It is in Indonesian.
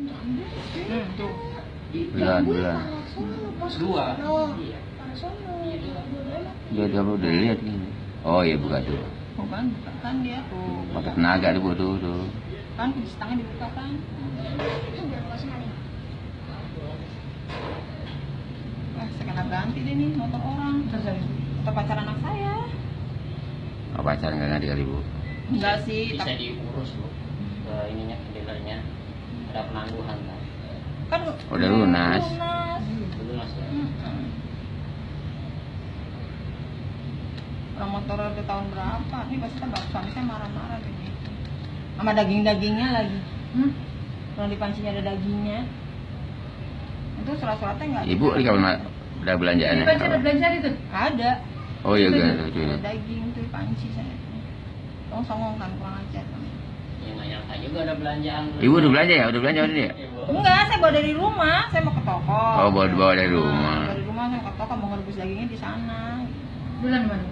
Hmm, tuh. Bulan, bulan. Dua. Iya. Dia dia udah lihat gini. Oh iya buka tuh. Bukan, buka kan dia tuh. Pakai tenaga tuh tuh tuh. Kan setengah dibuka kan. Wah, saya kena ganti deh nih motor orang. Motor pacar anak saya. Apa pacaran nggak ngerti kali bu? Enggak sih, Bisa diurus bu. Ke ininya. Ada penangguhan kan. kan Udah lunas. lunas. Dulu mas ya. Mm-mm. Orang motor udah tahun berapa? Ini pasti kan bapak suami saya marah-marah gini. Sama daging-dagingnya lagi. Hmm? Kalau di pancinya ada dagingnya. Itu surat-suratnya nggak Ibu di kamar udah belanjaannya. Di ada belanjaan itu? Ada. Oh iya Itu kan ada- tuh. Ada daging tuh di panci saya. Tolong songong kan kurang ajar. Ya juga ada belanjaan. Ibu udah belanja ya? Udah belanja udah dia? Ibu. Enggak, saya bawa dari rumah. Saya mau ke toko. Oh bawa bawa dari Nah, rumah. dari rumah saya mau ke toko mau ngerebus dagingnya di sana. Bulan mana?